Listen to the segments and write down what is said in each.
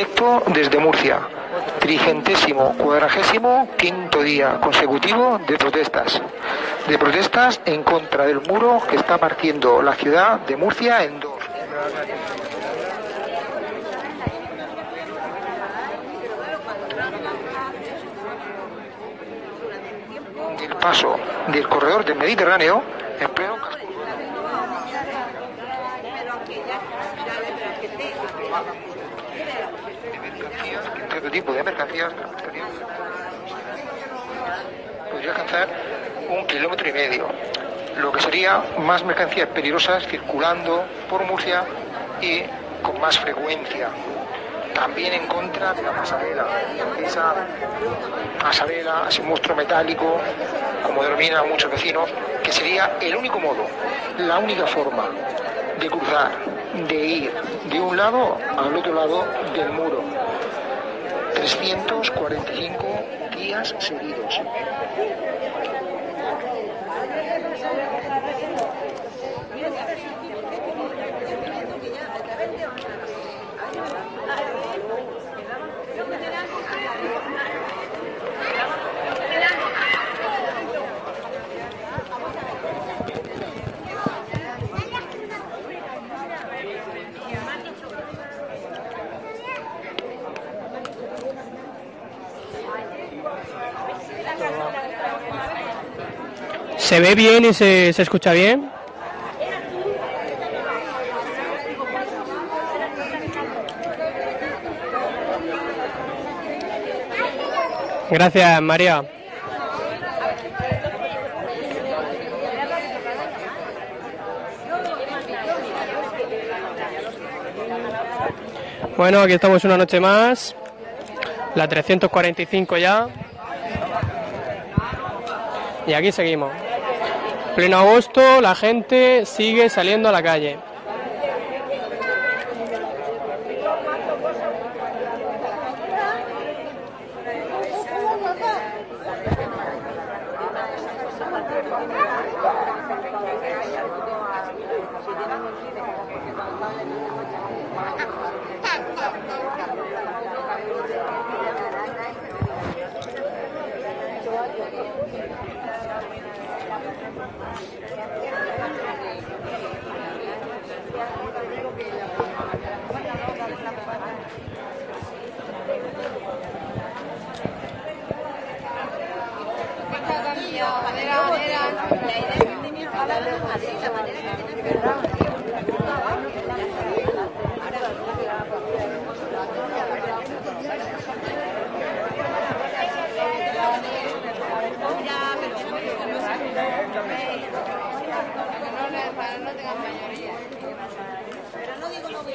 Directo desde Murcia, trigentésimo cuadragésimo quinto día consecutivo de protestas. De protestas en contra del muro que está partiendo la ciudad de Murcia en dos. El paso del corredor del Mediterráneo en pleno tipo de mercancías podría alcanzar un kilómetro y medio, lo que sería más mercancías peligrosas circulando por Murcia y con más frecuencia. También en contra de la pasarela, esa pasarela, ese monstruo metálico, como denominan muchos vecinos, que sería el único modo, la única forma de cruzar, de ir de un lado al otro lado del muro. 345 días seguidos. ¿Se ve bien y se, se escucha bien? Gracias, María. Bueno, aquí estamos una noche más. La 345 ya. Y aquí seguimos. Pleno agosto, la gente sigue saliendo a la calle.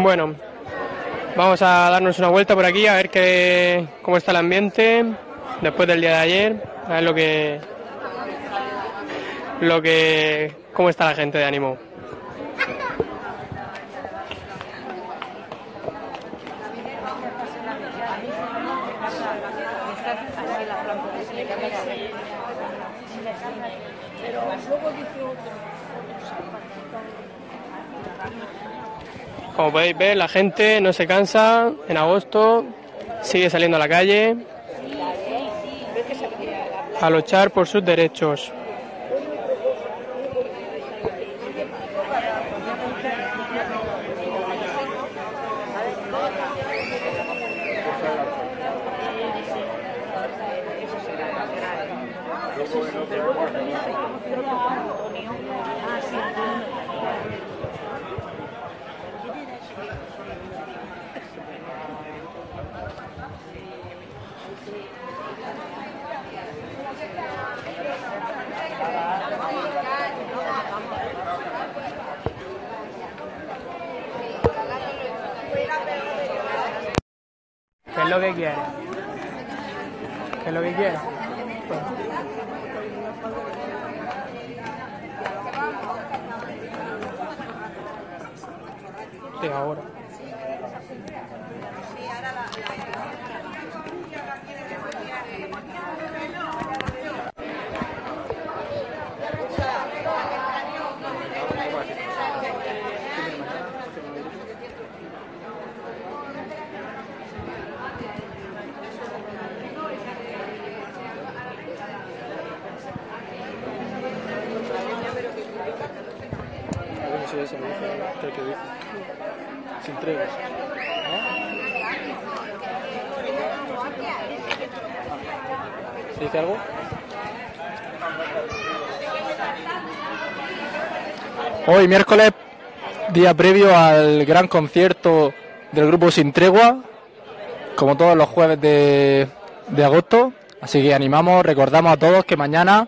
Bueno, Vamos a darnos una vuelta por aquí a ver qué, cómo está el ambiente después del día de ayer, a ver lo que, lo que, cómo está la gente de ánimo. Como podéis ver, la gente no se cansa. En agosto sigue saliendo a la calle a luchar por sus derechos. ¿Qué es lo que quiere? ¿Qué es lo que quiere? Sí, ahora se me dice, que dice. Sin tregas. ¿Se? Hoy, miércoles, día previo al gran concierto del grupo Sin Tregua, como todos los jueves de, de agosto. Así que animamos, recordamos a todos que mañana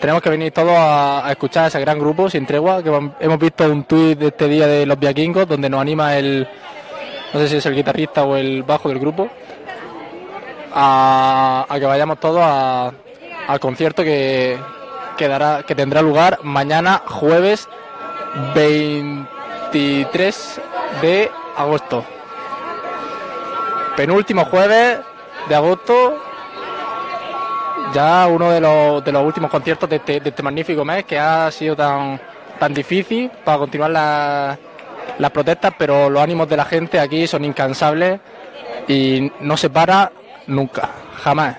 tenemos que venir todos a, escuchar a ese gran grupo Sin Tregua, que hemos- visto un tuit de este día de los Viaquingos, donde nos anima el, no sé si es el guitarrista o el bajo del grupo, a, a que vayamos todos al concierto que, que, que tendrá lugar mañana jueves 23 de agosto. Penúltimo jueves de agosto, ya uno de los, últimos conciertos de este, de este magnífico mes que ha sido tan, tan difícil para continuar la- las protestas, pero los ánimos de la gente aquí son incansables y no se para nunca, jamás.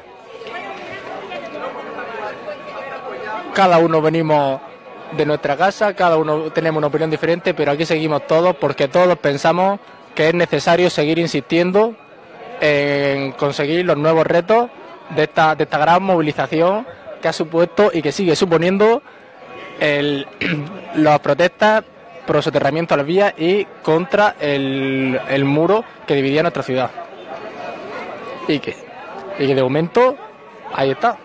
Cada uno venimos de nuestra casa, cada uno tenemos una opinión diferente, pero aquí seguimos todos porque todos pensamos que es necesario seguir insistiendo en conseguir los nuevos retos de esta, de esta gran movilización que ha supuesto y que sigue suponiendo el, las protestas pro soterramiento a las vías y contra el, el muro que dividía nuestra ciudad. Y que, y que de momento ahí está.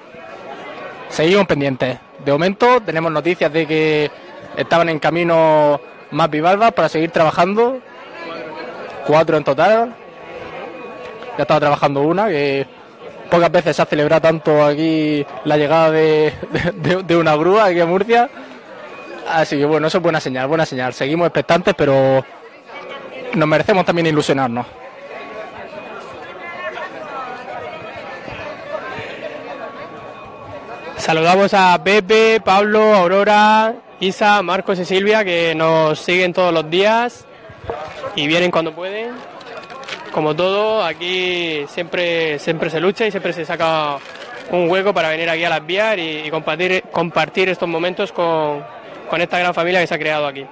Seguimos pendientes. De momento tenemos noticias de que estaban en camino más bivalvas para seguir trabajando. Cuatro en total. Ya estaba trabajando una, que pocas veces se ha celebrado tanto aquí la llegada de, una grúa aquí a Murcia. Así que bueno, eso es buena señal, buena señal. Seguimos expectantes, pero nos merecemos también ilusionarnos. Saludamos a Pepe, Pablo, Aurora, Isa, Marcos y Silvia que nos siguen todos los días y vienen cuando pueden. Como todo, aquí siempre, siempre se lucha y siempre se saca un hueco para venir aquí a las vías y, y compartir, estos momentos con esta gran familia que se ha creado aquí.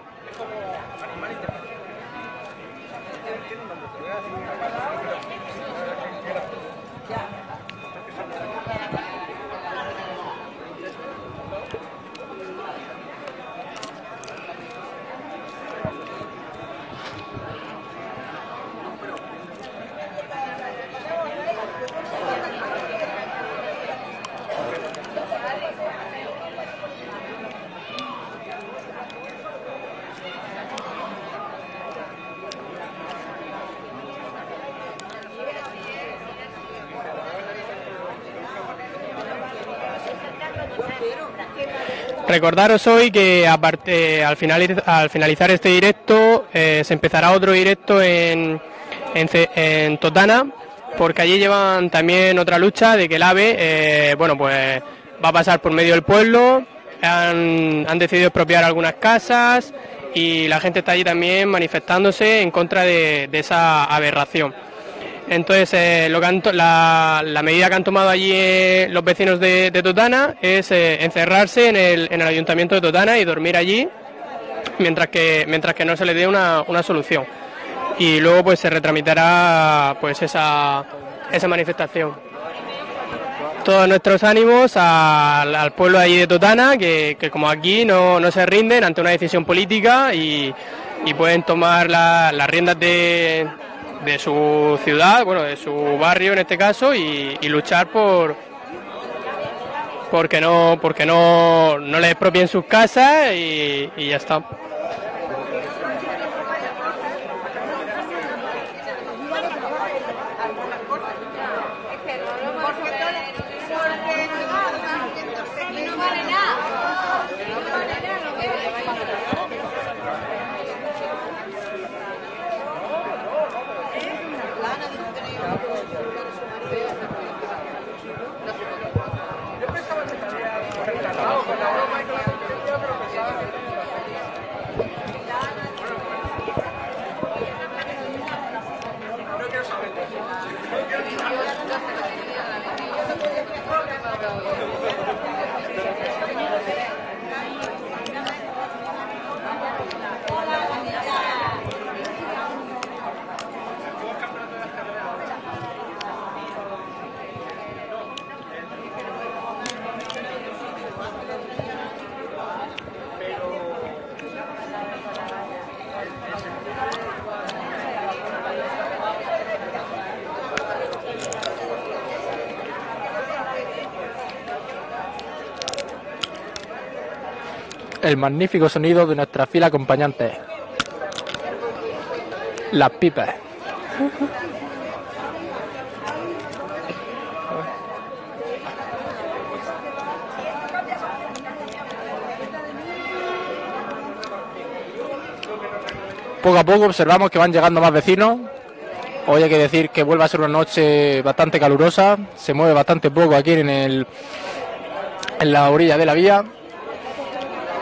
Recordaros hoy que al, al finalizar este directo eh, se empezará otro directo en, Totana, porque allí llevan también otra lucha de que el AVE, eh, bueno, pues va a pasar por medio del pueblo, han decidido expropiar algunas casas y la gente está allí también manifestándose en contra de esa aberración. Entonces, eh, lo la, medida que han tomado allí eh, los vecinos de, Totana es eh, encerrarse en el, en el, ayuntamiento de Totana y dormir allí mientras que, mientras que no se les dé una, solución. Y luego pues se retramitará pues esa, esa manifestación. Todos nuestros ánimos al, pueblo allí de Totana, que, como aquí no, no, se rinden ante una decisión política y, y pueden tomar las riendas de, de su ciudad, bueno, de su barrio en este caso, y, luchar por porque no, porque no, no le expropien sus casas y ya está. Estaría encantado. El magnífico sonido de nuestra fila acompañante. Las pipas. Poco a poco observamos que van llegando más vecinos. Hoy hay que decir que vuelve a ser una noche bastante calurosa. Se mueve bastante poco aquí en, el, en la orilla de la vía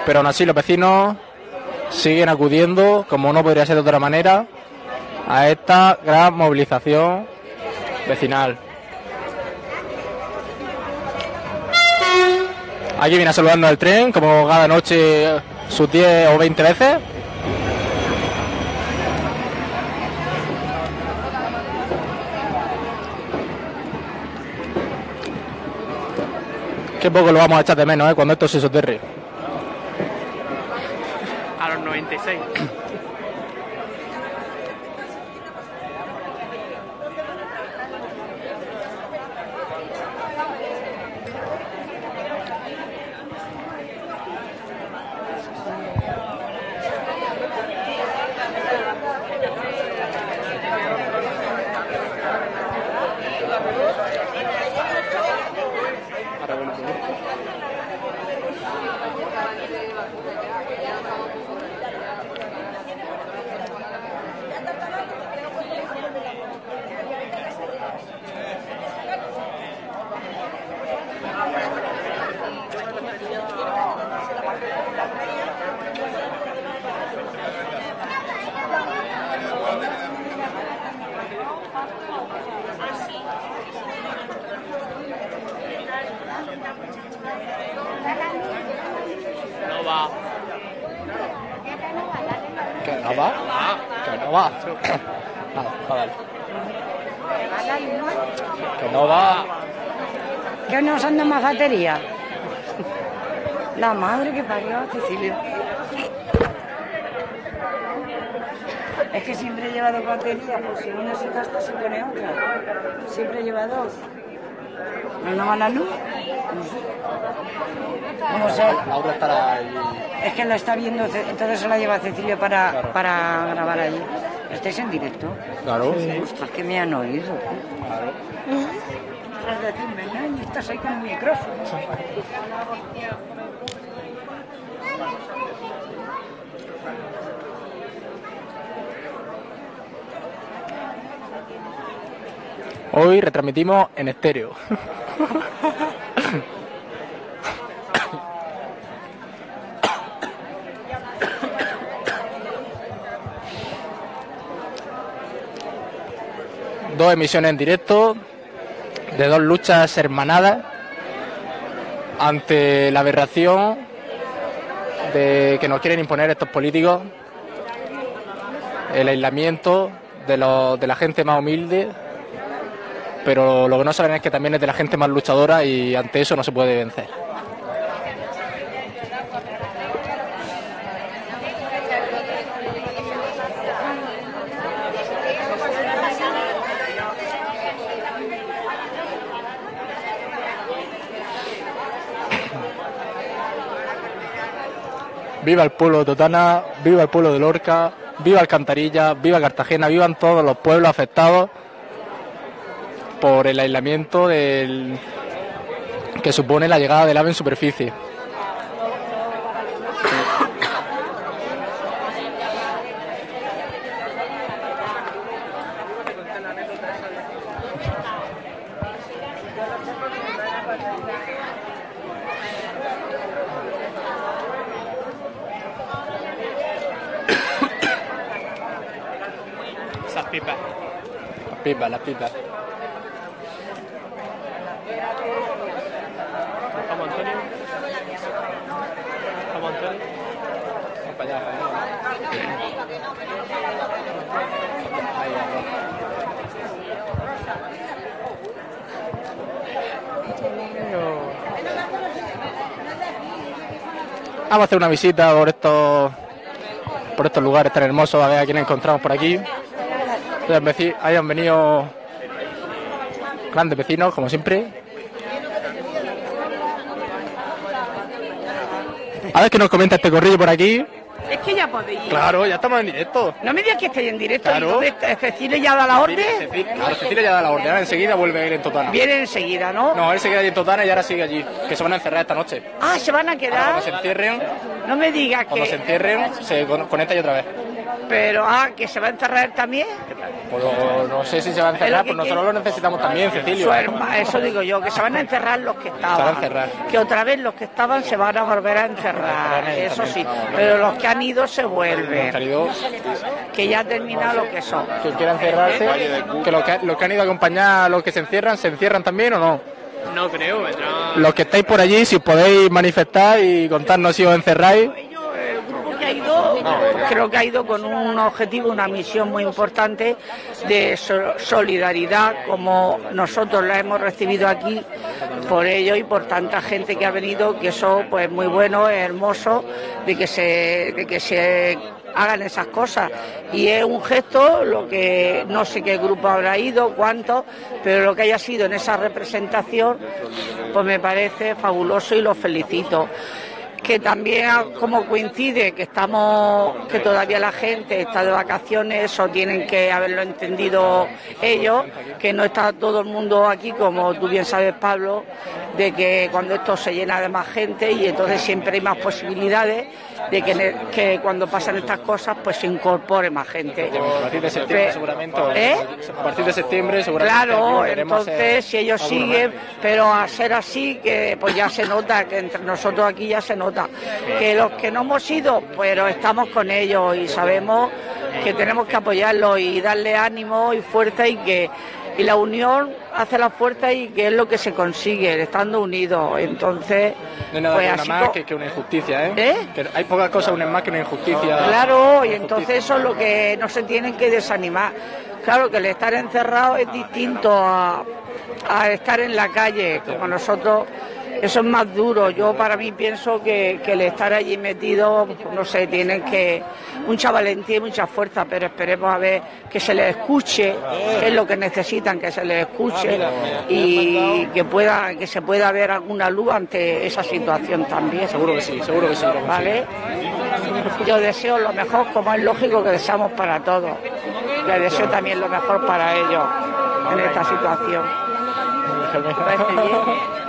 pero aún así los vecinos siguen acudiendo, como no podría ser de otra manera, a esta gran movilización vecinal. Aquí viene saludando al tren, como cada noche sus 10 o 20 veces. Qué poco lo vamos a echar de menos ¿eh? cuando esto se soterre. 96. La madre que parió a Cecilia. Es que siempre he llevado batería, pues si una se gasta se pone otra. Siempre lleva dos. ¿No va la luz? No sé. Es que la está viendo, entonces se la lleva Cecilia para, para grabar allí. ¿Estáis en directo? Claro. Ostras, que me han oído. Claro. dejas de decirme estás ahí con el micrófono. Hoy retransmitimos en estéreo. dos emisiones en directo de dos luchas hermanadas ante la aberración de que nos quieren imponer estos políticos, el aislamiento de, los, de la gente más humilde, pero lo que no saben es que también es de la gente más luchadora y ante eso no se puede vencer. Viva el pueblo de Totana, viva el pueblo de Lorca, viva Alcantarilla, viva Cartagena, vivan todos los pueblos afectados por el aislamiento del... que supone la llegada del ave en superficie. Esas pipas. Las pipas, las pipas. Vamos, Antonio. Vamos, Antonio. Vamos para allá, para allá. Ahí, ahí. Vamos a hacer una visita por estos por estos lugares tan hermosos, a ver a quién encontramos por aquí. Hayan venido grandes vecinos, como siempre. A ver qué nos comenta este corrillo por aquí. Es que ya podéis. Claro, ya estamos en directo. No me digas que estáis en directo. Claro. ¿Y dónde está? Cecilia ya da la orden? Claro, Cecilia ya da la orden, ahora enseguida vuelve a ir en Totana. Viene enseguida, ¿no? No, él se queda en Totana y ahora sigue allí, que se van a encerrar esta noche. Ah, se van a Ahora quedar. cuando se encierren, No me digas cuando se que. encierren, se con- conecta y otra vez. Pero, ah, que se va a enterrar también. Pues no, no sé si se va a encerrar, que pues nosotros lo necesitamos también, Cecilio. Su herma- eso digo yo, que se van a encerrar los que estaban. Se van a encerrar. Que otra vez los que estaban se van a volver a encerrar. Encerrar Eso sí. Pero los que han ido se Los queridos Que ya termina lo que son. que quieran encerrarse, que los que, los que han ido a acompañar a los que se encierran, ¿se encierran también o no? No creo, vendrá. Los que estáis por allí, si os podéis manifestar y contarnos si os encerráis. Creo que ha ido con un objetivo, una misión muy importante de so- solidaridad, como nosotros la hemos recibido aquí por ello y por tanta gente que ha venido, que eso pues muy bueno, es hermoso, de que se, de que se hagan esas cosas. Y es un gesto, lo que no sé qué grupo habrá ido, cuánto, pero lo que haya sido en esa representación, pues me parece fabuloso y lo felicito que también como coincide que estamos que todavía la gente está de vacaciones eso tienen que haberlo entendido ellos que no está todo el mundo aquí como tú bien sabes Pablo de que cuando esto se llena de más gente y entonces siempre hay más posibilidades de que, que cuando pasan estas cosas pues se incorpore más gente A partir de septiembre Pe- seguramente. ¿Eh? A partir de septiembre seguramente. Claro, entonces si ellos siguen, más. pero a ser así, que pues ya se nota, que entre nosotros aquí ya se nota, que los que no hemos ido, pero estamos con ellos y sabemos que tenemos que apoyarlos y darle ánimo y fuerza y que y la unión hace la fuerza y que es lo que se consigue, estando unidos. Entonces, No hay nada pues así una más que, que una injusticia, ¿eh? ¿Eh? Que hay pocas cosas unen más que una injusticia. Claro, y Una entonces eso es lo que no se tienen que desanimar. Claro que el estar encerrado es distinto a, a estar en la calle, como nosotros, eso es más duro. Yo para mí pienso que, que el estar allí metido, no sé, tienen que mucha valentía y mucha fuerza, pero esperemos a ver que se les escuche, que es lo que necesitan, que se les escuche y que pueda, que se pueda ver alguna luz ante esa situación también. Seguro que sí, seguro que sí. ¿vale? Yo deseo lo mejor, como es lógico que deseamos para todos. Le deseo también lo mejor para ellos en esta situación.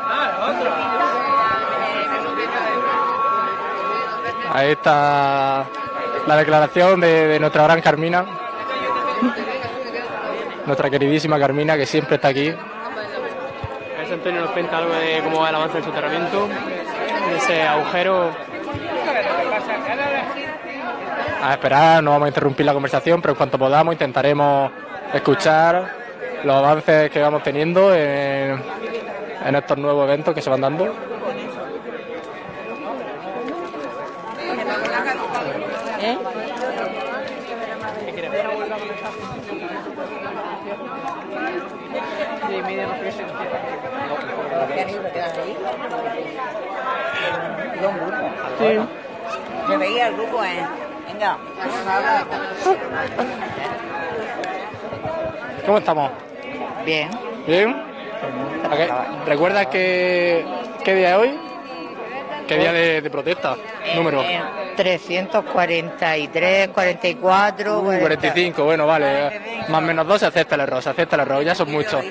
Ahí está la declaración de, de nuestra gran Carmina. Nuestra queridísima Carmina, que siempre está aquí. A ver si Antonio nos cuenta algo de cómo va el avance del soterramiento, de ese agujero. A esperar, no vamos a interrumpir la conversación, pero en cuanto podamos intentaremos escuchar los avances que vamos teniendo en, en estos nuevos eventos que se van dando. Sí. Se veía el grupo, ¿eh? Venga. ¿Cómo estamos? Bien. ¿Bien? ¿A qué- ¿Recuerdas qué, qué día es hoy? ¿Qué día de, de protesta? Número. Eh, 343, 44, Uh, 45, bueno, vale. Más o menos dos se acepta el error, se acepta el error, ya son muchos.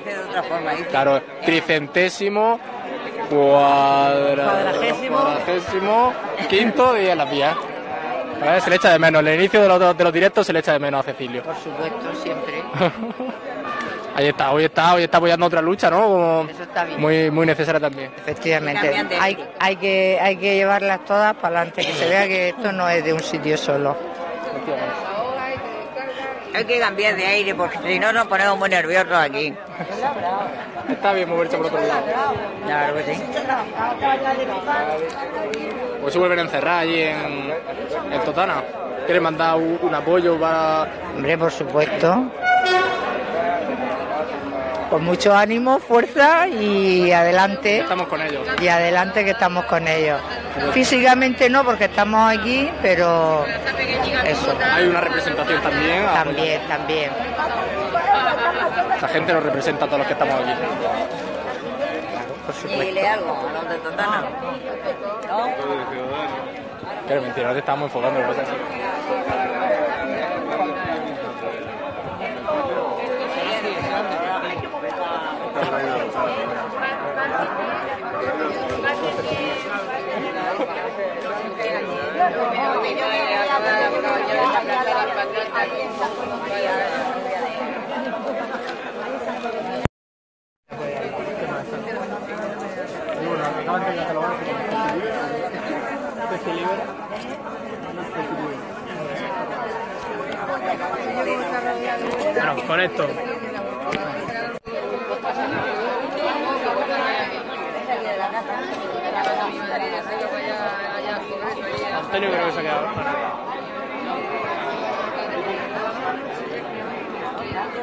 Claro, tricentésimo, cuadra... Cuadragésimo. cuadragésimo, quinto día en las vías. A ver, Se le echa de menos, el inicio de los, de los directos se le echa de menos a Cecilio. Por supuesto, siempre. Ahí está, hoy está, hoy está apoyando otra lucha, ¿no? Como Eso está bien. Muy, muy necesaria también. Efectivamente. Hay, que, hay que llevarlas todas para adelante, que se vea que esto no es de un sitio solo. Hay que cambiar de aire, porque si no nos ponemos muy nerviosos aquí. Está bien moverse por otro lado. Claro que sí. Pues se vuelven a encerrar allí en, en Totana. ¿Quieren mandar un, un apoyo para...? Hombre, por supuesto. Con mucho ánimo, fuerza y adelante. Estamos con ellos. Y adelante que estamos con ellos. Físicamente no, porque estamos aquí, pero eso. Hay una representación también. a También, también. apoyar. Esa gente nos representa a todos los que estamos aquí. Por supuesto. Algo a los de Totana. Mentira, no te estamos enfocando. Bueno, con esto. Antonio creo que se ha quedado.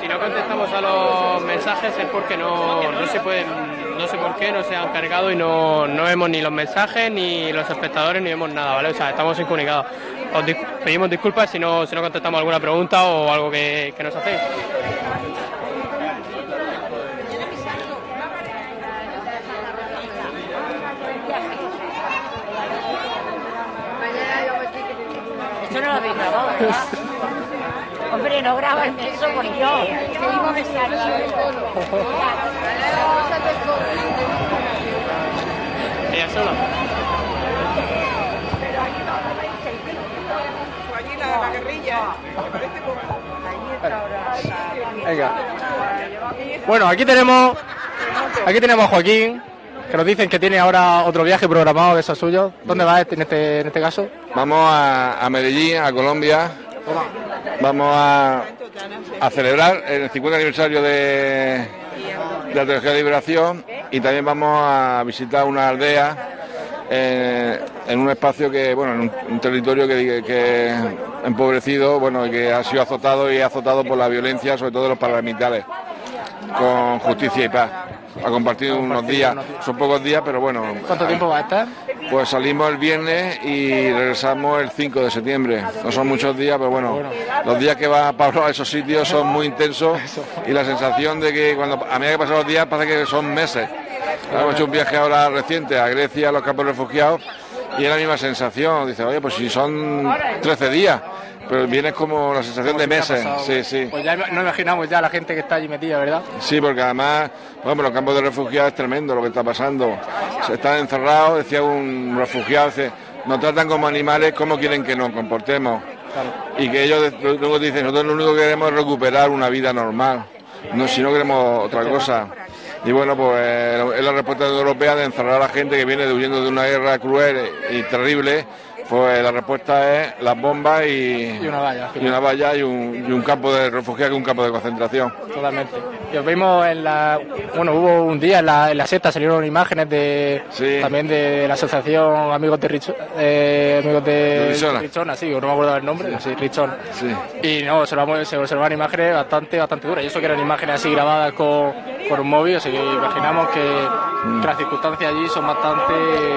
Si no contestamos a los mensajes es porque no, no se pueden, no sé por qué, no se han cargado y no, no vemos ni los mensajes, ni los espectadores, ni vemos nada, ¿vale? O sea, estamos incomunicados. Os pedimos disculpas si no, si no contestamos alguna pregunta o algo que nos hacéis. Esto no lo habéis grabado, ¿verdad? Hombre, no graban eso por Dios. Ella sola. Venga. Bueno, aquí tenemos, aquí tenemos a Joaquín, que nos dicen que tiene ahora otro viaje programado de esos suyos. ¿Dónde va este, en este, en este caso? Vamos a, a Medellín, a Colombia. Vamos a, a celebrar el 50 aniversario de, de la Teología de Liberación y también vamos a visitar una aldea eh, en un espacio que, bueno, en un, un territorio que, que, empobrecido, bueno, que ha sido azotado y azotado por la violencia, sobre todo de los paramilitares, con justicia y paz. Ha compartido unos días, son pocos días, pero bueno. ¿Cuánto tiempo va a estar? Pues salimos el viernes y regresamos el 5 de septiembre. No son muchos días, pero bueno, los días que va Pablo a esos sitios son muy intensos y la sensación de que cuando a medida que pasan los días parece que son meses. Hemos hecho un viaje ahora reciente a Grecia, a los campos refugiados, y es la misma sensación. Dice, oye, pues si son 13 días, pero viene como la sensación de meses. Sí, sí. Pues ya no imaginamos ya la gente que está allí metida, ¿verdad? Sí, porque además, bueno, los campos de refugiados es tremendo lo que está pasando. Se están encerrados, decía un refugiado, dice, nos tratan como animales, ¿cómo quieren que nos comportemos? Y que ellos luego dicen, nosotros lo único que queremos es recuperar una vida normal, no, si no queremos otra cosa. Y bueno, pues es la respuesta europea de encerrar a la gente que viene huyendo de una guerra cruel y terrible pues la respuesta es las bombas y, y una valla. Y una valla y un, y un campo de refugiados y un campo de concentración. Totalmente. Vimos en la. Bueno, hubo un día en la, en la sexta salieron imágenes de. Sí. También de la asociación Amigos de Richo, eh, Amigos de, De Richona. Richona, sí, no me acuerdo del nombre, sí, Richona. Sí. Y no, observamos, se observaban imágenes bastante, bastante duras. Y eso que eran imágenes así grabadas con, con un móvil, así que imaginamos que, que las circunstancias allí son bastante,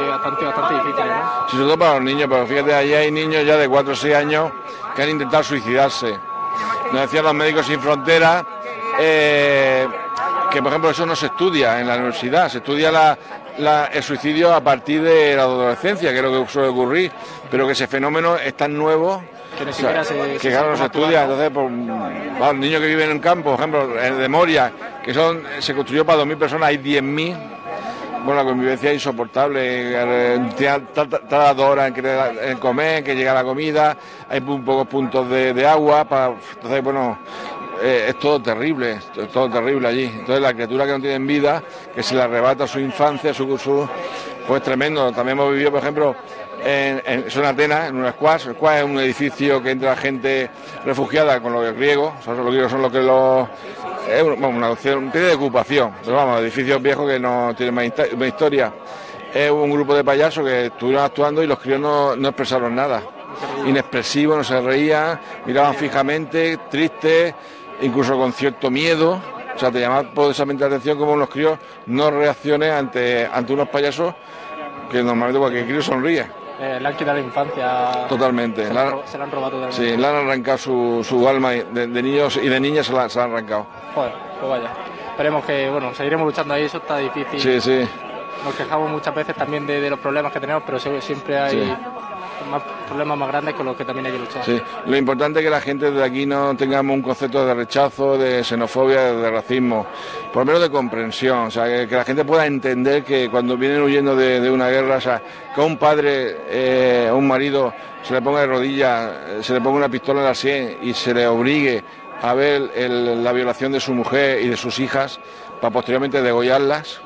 bastante, bastante difíciles, ¿no? Sí, sobre todo para los niños, pero fíjate, allí hay niños ya de 4 o 6 años que han intentado suicidarse. Nos decían los médicos sin fronteras eh, que, por ejemplo, eso no se estudia en la universidad, se estudia la- la- el suicidio a partir de la adolescencia, que es lo que suele ocurrir, pero que ese fenómeno es tan nuevo Que ni o sea, siquiera se- que se claro, no se estudia, entonces, pues, los niños que viven en campo, por ejemplo, en de Moria, que son, se construyó para 2.000 personas, hay 10.000, bueno, la convivencia es insoportable, tarda dos horas en, comer, en que llega la comida, hay un pocos puntos de, de agua, para, entonces, bueno, eh, es todo terrible, es todo terrible allí. Entonces, la criatura que no tiene vida, que se le arrebata su infancia, su, su pues tremendo. También hemos vivido, por ejemplo, en, en, es en Atenas, en un squash. El es un edificio que entra gente refugiada con los griegos, son los griegos son los que los vamos, una opción, tiene de ocupación, pero vamos, edificios viejos que no tienen más, historia. Es un grupo de payasos que estuvieron actuando y los críos no, no expresaron nada. Inexpresivos, no se reían, miraban fijamente, tristes, incluso con cierto miedo. O sea, te llamaba poderosamente la atención como los críos no reaccionen ante, ante unos payasos que normalmente cualquier crío sonríe. Eh, le han quitado la infancia. Totalmente. Se La- han se la han robado totalmente. Sí, le han arrancado su, su alma de, de niños y de niñas se la, se la han arrancado. Joder, pues vaya. Esperemos que, bueno, seguiremos luchando ahí, eso está difícil. Sí, sí. Nos quejamos muchas veces también de, de los problemas que tenemos, pero siempre hay Sí. Más problemas más grandes con los que también hay que luchar. Sí, lo importante es que la gente de aquí no tengamos un concepto de rechazo, de xenofobia, de racismo, por lo menos de comprensión, o sea, que, la gente pueda entender que cuando vienen huyendo de, una guerra, o sea, que a un padre, eh, a un marido, se le ponga de rodillas, eh, se le ponga una pistola en la sien y se le obligue a ver la violación de su mujer y de sus hijas para posteriormente degollarlas,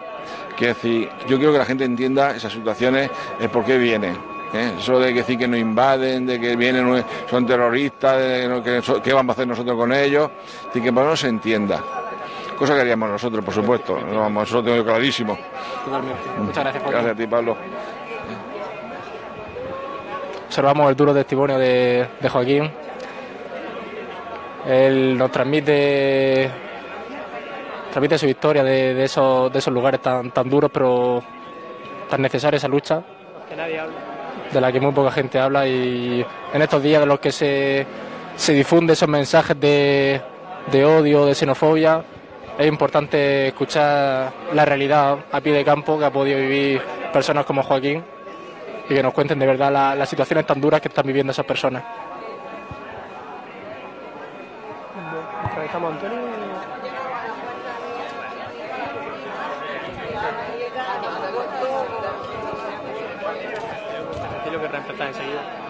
Quiero decir, yo quiero que la gente entienda esas situaciones, el por qué vienen. ¿Eh? Eso de que decir que nos invaden, de que vienen, son terroristas, de no- que, so- qué vamos a hacer nosotros con ellos, y que por lo menos se entienda. Cosa que haríamos nosotros, por supuesto. No, vamos, eso lo tengo yo clarísimo. Totalmente. Muchas gracias por Gracias a ti, Pablo. observamos el duro testimonio de, de Joaquín. Él nos transmite transmite su historia de, de esos, de esos lugares tan, tan duros, pero tan necesaria esa lucha, Que nadie habla. De la que muy poca gente habla y en estos días de los que se, se difunden esos mensajes de, de odio, de xenofobia, es importante escuchar la realidad a pie de campo que ha podido vivir personas como Joaquín y que nos cuenten de verdad la- las situaciones tan duras que están viviendo esas personas.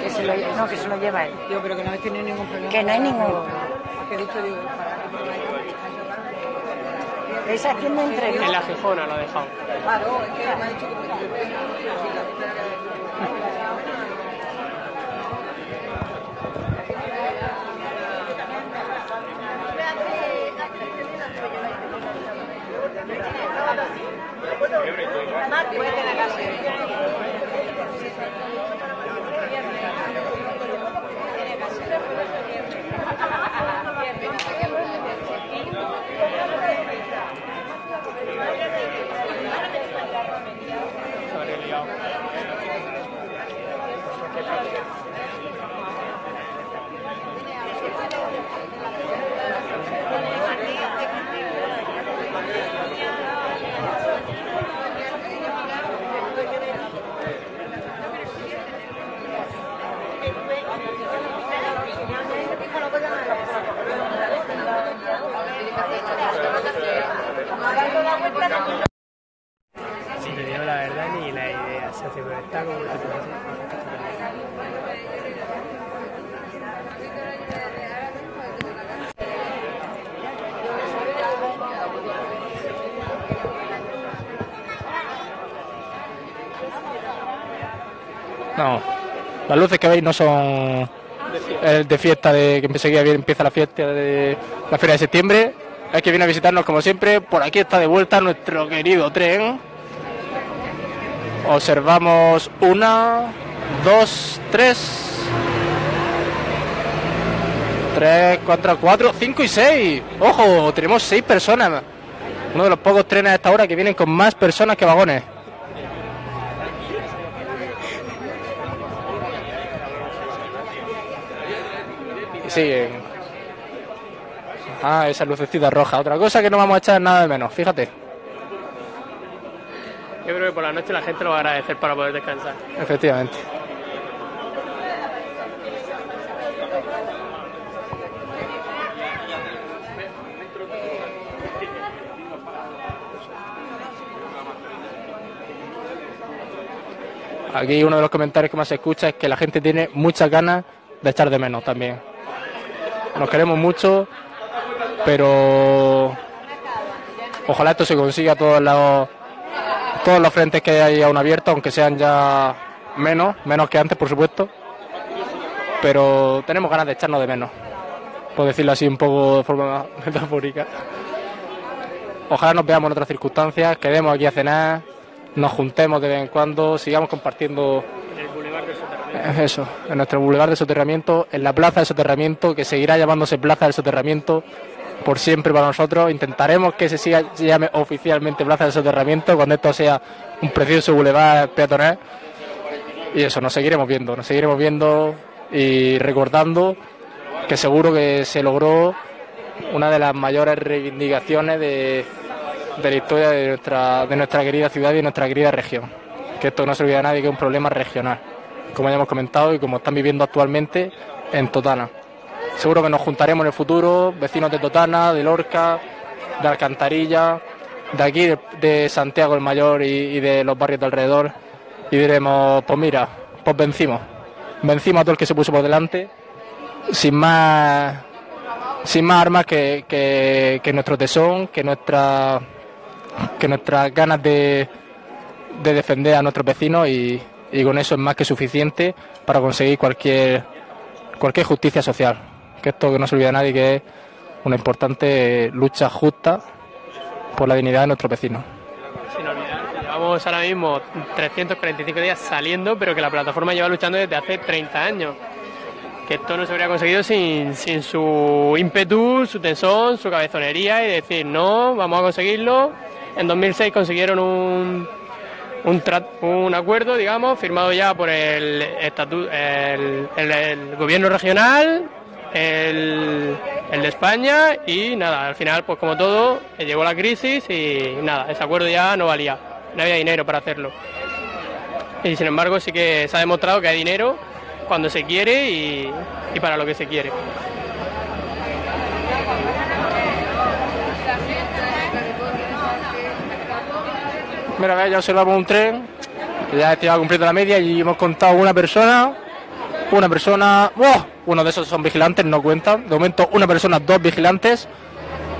Que se lo, no, que se lo lleva él. Yo, pero que no habéis tenido ningún problema. Que no hay ningún. ¿Esa es quien me entregó? En la Gijona lo ha dejado. Claro, es que me ha dicho que Gracias. Si te digo la verdad, ni la idea. No, las luces que veis no son de fiesta, de que enseguida empieza la fiesta de la Feria de Septiembre. Es que viene a visitarnos como siempre. Por aquí está de vuelta nuestro querido tren. Observamos una, dos, tres. Tres, cuatro, cuatro, cinco y seis. Ojo, tenemos seis personas. Uno de los pocos trenes a esta hora que vienen con más personas que vagones. Y siguen. Ah, esa lucecita roja. Otra cosa que no vamos a echar nada de menos, fíjate. Yo creo que por la noche la gente lo va a agradecer para poder descansar. Efectivamente. Aquí uno de los comentarios que más se escucha es que la gente tiene muchas ganas de echar de menos también. Nos queremos mucho, pero ojalá esto se consiga todos los, todos los frentes que hay aún abiertos, aunque sean ya menos, menos que antes, por supuesto. Pero tenemos ganas de echarnos de menos, por decirlo así un poco de forma metafórica. Ojalá nos veamos en otras circunstancias, quedemos aquí a cenar, nos juntemos de vez en cuando, sigamos compartiendo En el Boulevard del Soterramiento. eso, en nuestro boulevard de soterramiento, en la plaza de soterramiento, que seguirá llamándose plaza del soterramiento por siempre para nosotros. Intentaremos que se siga se llame oficialmente plaza del soterramiento cuando esto sea un precioso boulevard peatonal. Y eso, nos seguiremos viendo, nos seguiremos viendo y recordando que seguro que se logró una de las mayores reivindicaciones de, de la historia de nuestra, de nuestra querida ciudad y de nuestra querida región. Que esto no se olvida a nadie que es un problema regional, como ya hemos comentado y como están viviendo actualmente en Totana. Seguro que nos juntaremos en el futuro, vecinos de Totana, de Lorca, de Alcantarilla, de aquí, de, Santiago el Mayor y, de los barrios de alrededor, y diremos, pues mira, pues vencimos. Vencimos a todo el que se puso por delante, sin más, sin más armas que, nuestro tesón, que, nuestra, que nuestras ganas de, de defender a nuestros vecinos y, con eso es más que suficiente para conseguir cualquier justicia social. Que esto que no se olvida nadie que es una importante lucha justa por la dignidad de nuestros vecinos. Sin olvidar llevamos ahora mismo 345 días saliendo, pero que la plataforma lleva luchando desde hace 30 años. Que esto no se habría conseguido sin, su ímpetu, su tesón, su cabezonería y decir, no, vamos a conseguirlo. En 2006 consiguieron un, un, un acuerdo, digamos, firmado ya por el gobierno regional, el, el de España y nada, al final, pues como todo, llegó la crisis y nada, ese acuerdo ya no valía, no había dinero para hacerlo. Y sin embargo sí que se ha demostrado que hay dinero cuando se quiere y, para lo que se quiere. Mira, ya observamos un tren, ya este va cumpliendo la media y hemos contado una persona Una persona. ¡Oh! Uno de esos son vigilantes, no cuentan. De momento, una persona, dos vigilantes.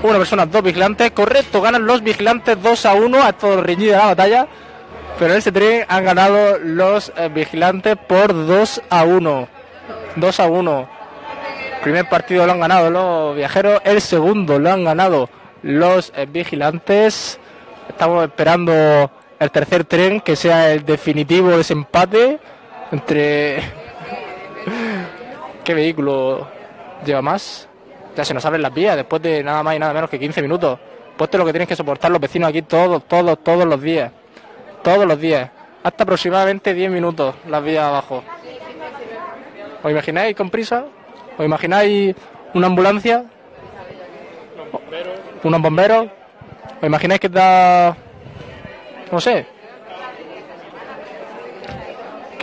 Una persona, dos vigilantes. Correcto, ganan los vigilantes 2 a 1. Ha estado reñida la batalla. Pero en este tren han ganado los eh, vigilantes por 2 a 1. 2 a 1. Primer partido lo han ganado los viajeros. El segundo lo han ganado los eh, vigilantes. Estamos esperando el tercer tren que sea el definitivo desempate entre. ¿Qué vehículo lleva más? Ya se nos abren las vías después de nada más y nada menos que 15 minutos. Pues esto es lo que tienen que soportar los vecinos aquí todos, todos, todos los días. Todos los días. Hasta aproximadamente 10 minutos las vías abajo. ¿Os imagináis con prisa? ¿Os imagináis una ambulancia? ¿Unos bomberos? ¿Os imagináis que da... no sé?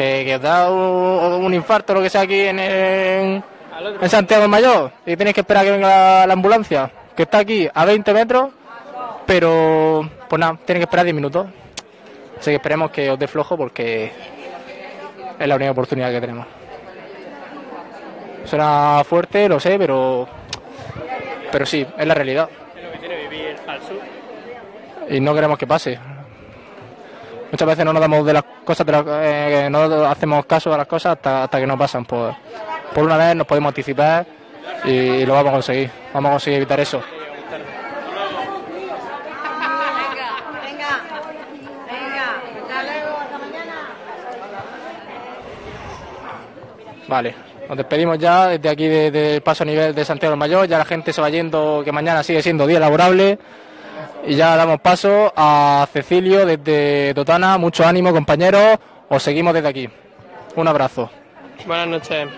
Que, que da un, un infarto o lo que sea aquí en, en, en Santiago del Mayor y tenéis que esperar a que venga la, la ambulancia, que está aquí a 20 metros, pero pues nada, tenéis que esperar 10 minutos. Así que esperemos que os dé flojo porque es la única oportunidad que tenemos. Suena fuerte, lo sé, pero pero sí, es la realidad. Es lo que tiene vivir al sur. y no queremos que pase. Muchas veces no nos damos de las cosas, de las- eh, no hacemos caso a las cosas hasta, hasta que no pasan. Pues, por una vez nos podemos anticipar y lo vamos a conseguir. Vamos a conseguir evitar eso. Vale, nos despedimos ya desde aquí de- del paso a nivel de Santiago del Mayor. Ya la gente se va yendo, que mañana sigue siendo día laborable. Y ya damos paso a Cecilio desde Totana. Mucho ánimo, compañeros. Os seguimos desde aquí. Un abrazo. Buenas noches.